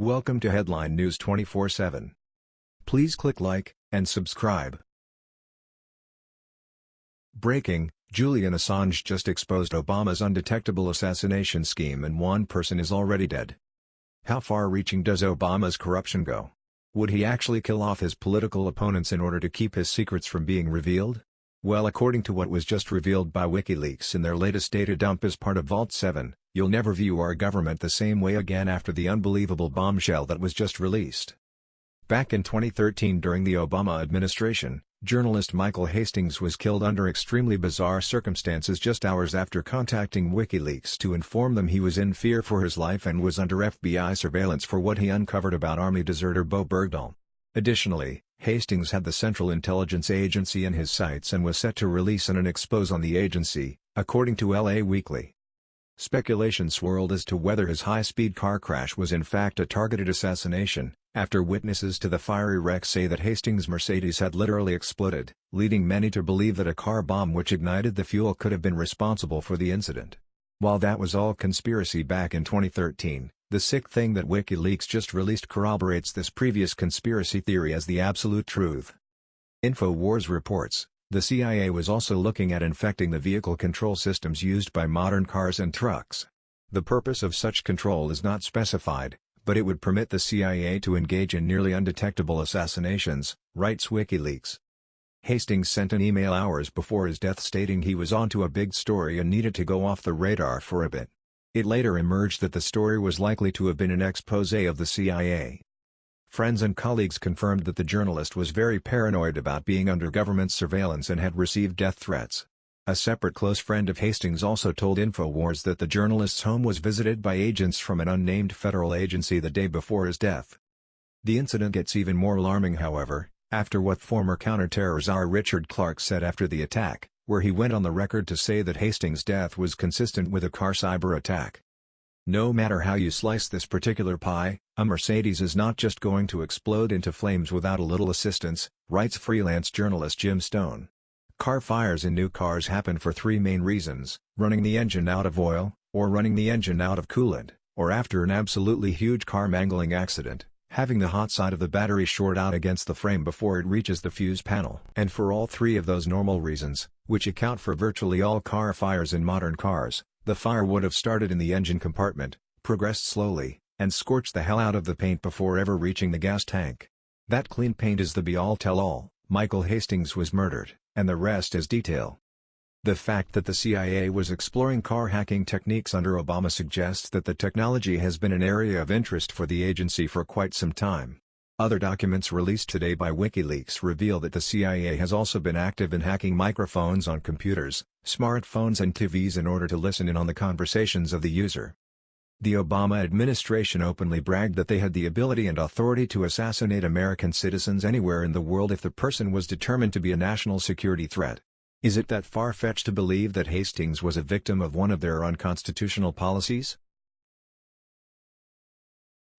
Welcome to Headline News 24/7. Please click like and subscribe. Breaking: Julian Assange just exposed Obama's undetectable assassination scheme and one person is already dead. How far-reaching does Obama's corruption go? Would he actually kill off his political opponents in order to keep his secrets from being revealed? Well according to what was just revealed by WikiLeaks in their latest data dump as part of Vault 7, you'll never view our government the same way again after the unbelievable bombshell that was just released. Back in 2013 during the Obama administration, journalist Michael Hastings was killed under extremely bizarre circumstances just hours after contacting WikiLeaks to inform them he was in fear for his life and was under FBI surveillance for what he uncovered about Army deserter Bo Bergdahl. Additionally, Hastings had the Central Intelligence Agency in his sights and was set to release an expose on the agency, according to LA Weekly. Speculation swirled as to whether his high-speed car crash was in fact a targeted assassination, after witnesses to the fiery wreck say that Hastings' Mercedes had literally exploded, leading many to believe that a car bomb which ignited the fuel could have been responsible for the incident. While that was all conspiracy back in 2013, the sick thing that WikiLeaks just released corroborates this previous conspiracy theory as the absolute truth. InfoWars reports, the CIA was also looking at infecting the vehicle control systems used by modern cars and trucks. The purpose of such control is not specified, but it would permit the CIA to engage in nearly undetectable assassinations, writes WikiLeaks. Hastings sent an email hours before his death stating he was onto a big story and needed to go off the radar for a bit. It later emerged that the story was likely to have been an expose of the CIA. Friends and colleagues confirmed that the journalist was very paranoid about being under government surveillance and had received death threats. A separate close friend of Hastings also told InfoWars that the journalist's home was visited by agents from an unnamed federal agency the day before his death. The incident gets even more alarming however, after what former counterterror czar Richard Clarke said after the attack, where he went on the record to say that Hastings' death was consistent with a car cyber attack. No matter how you slice this particular pie, a Mercedes is not just going to explode into flames without a little assistance, writes freelance journalist Jim Stone. Car fires in new cars happen for three main reasons, running the engine out of oil, or running the engine out of coolant, or after an absolutely huge car mangling accident having the hot side of the battery short out against the frame before it reaches the fuse panel. And for all three of those normal reasons, which account for virtually all car fires in modern cars, the fire would have started in the engine compartment, progressed slowly, and scorched the hell out of the paint before ever reaching the gas tank. That clean paint is the be-all tell-all, Michael Hastings was murdered, and the rest is detail. The fact that the CIA was exploring car hacking techniques under Obama suggests that the technology has been an area of interest for the agency for quite some time. Other documents released today by WikiLeaks reveal that the CIA has also been active in hacking microphones on computers, smartphones and TVs in order to listen in on the conversations of the user. The Obama administration openly bragged that they had the ability and authority to assassinate American citizens anywhere in the world if the person was determined to be a national security threat. Is it that far-fetched to believe that Hastings was a victim of one of their unconstitutional policies?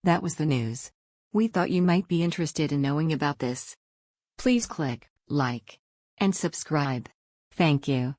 That was the news. We thought you might be interested in knowing about this. Please click like and subscribe. Thank you.